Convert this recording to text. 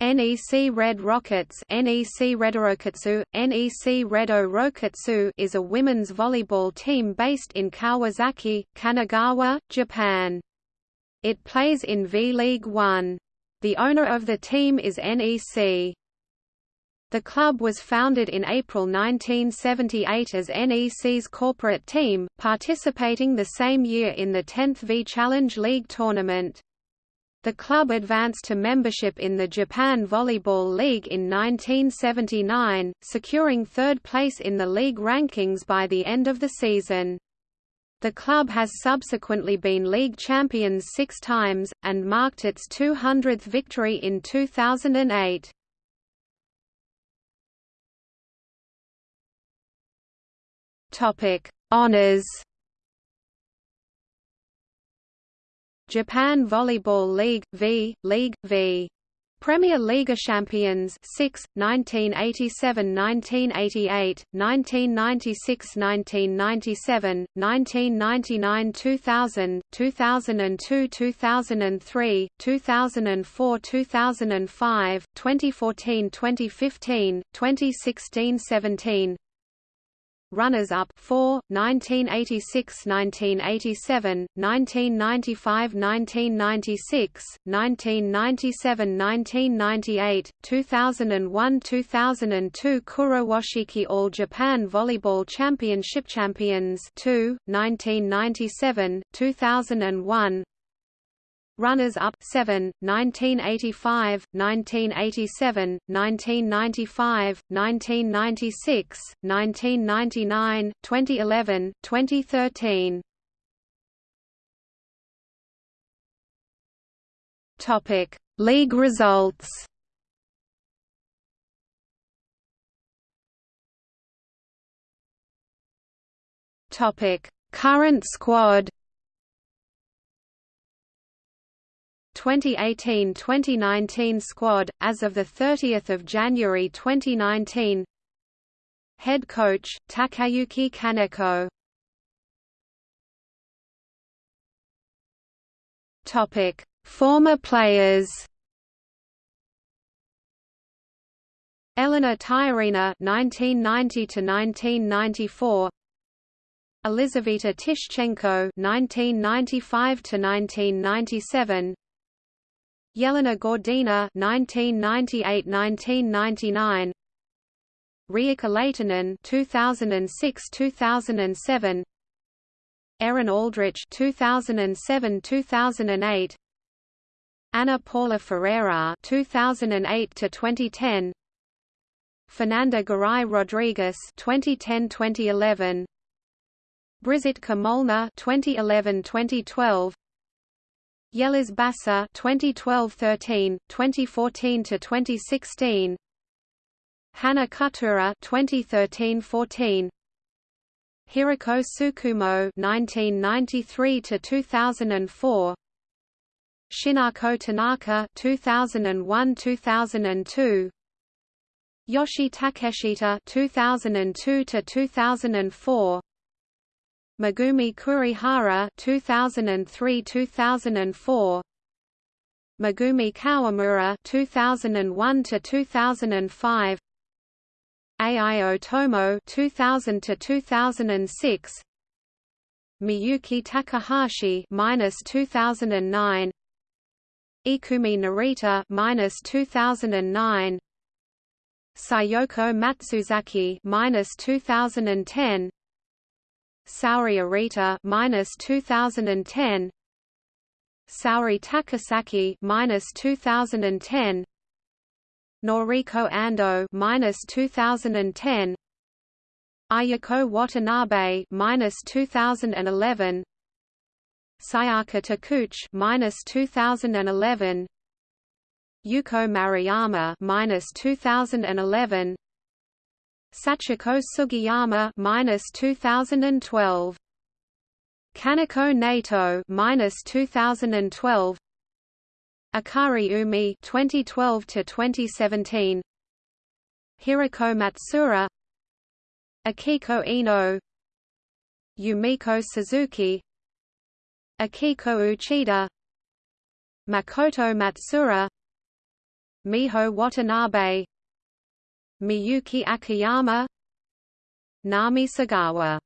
NEC Red Rockets NEC Redorokatsu, NEC Redo is a women's volleyball team based in Kawasaki, Kanagawa, Japan. It plays in V-League 1. The owner of the team is NEC. The club was founded in April 1978 as NEC's corporate team, participating the same year in the 10th V Challenge League tournament. The club advanced to membership in the Japan Volleyball League in 1979, securing third place in the league rankings by the end of the season. The club has subsequently been league champions six times, and marked its 200th victory in 2008. Honours Japan Volleyball League V League V. Premier League champions 6 1987-1988 1996-1997 1999-2000 2002-2003 2004-2005 2014-2015 2016-17 runners-up 4, 1986–1987, 1995–1996, 1997–1998, 2001–2002 Kurowashiki All Japan Volleyball Championship Champions 2, 1997, 2001 Runners-up 7, 1985, 1987, 1995, 1996, 1999, 2011, 2013. Topic: League results. Topic: Current squad. 2018–2019 squad, as of 30 January 2019 Head coach, Takayuki Kaneko. Topic Former players. Elena Tyurina 1990 to 1994 Elizaveta Tishchenko 1995 to 1997 Yelena Gordina 1998-1999 Riikka Lehtonen 2006-2007 Erin Aldrich 2007-2008 Ana Paula Ferreira 2008 to 2010 Fernanda Garay Rodrigues 2010-2011 Brizitka Molnar 2011-2012 Yeliz Basa 2012-13, 2014-2016 Hana Kutura 2013-14 Hiroko Tsukumo 1993 to 2004 Shinako Tanaka 2001-2002 Yoshie Takeshita 2002-2004 Megumi Kurihara 2003-2004 Megumi Kawamura 2001 to 2005 Ai Otomo 2000 to 2006 Miyuki Takahashi minus 2009 Ikumi Narita minus 2009 Sayoko Matsuzaki minus 2010 Saori Arita minus 2010 Saori Takasaki minus 2010 Noriko Ando minus 2010 Ayako Watanabe minus 2011 Sayaka Takuchi minus 2011 Yuko Maruyama minus 2011 Sachiko Sugiyama minus 2012 Kaneko Nato minus 2012 Akari Umi 2012 to 2017 Hiroko Matsura. Akiko Ino. Yumiko Suzuki. Akiko Uchida. Makoto Matsura. Miho Watanabe Miyuki Akiyama Nami Sagawa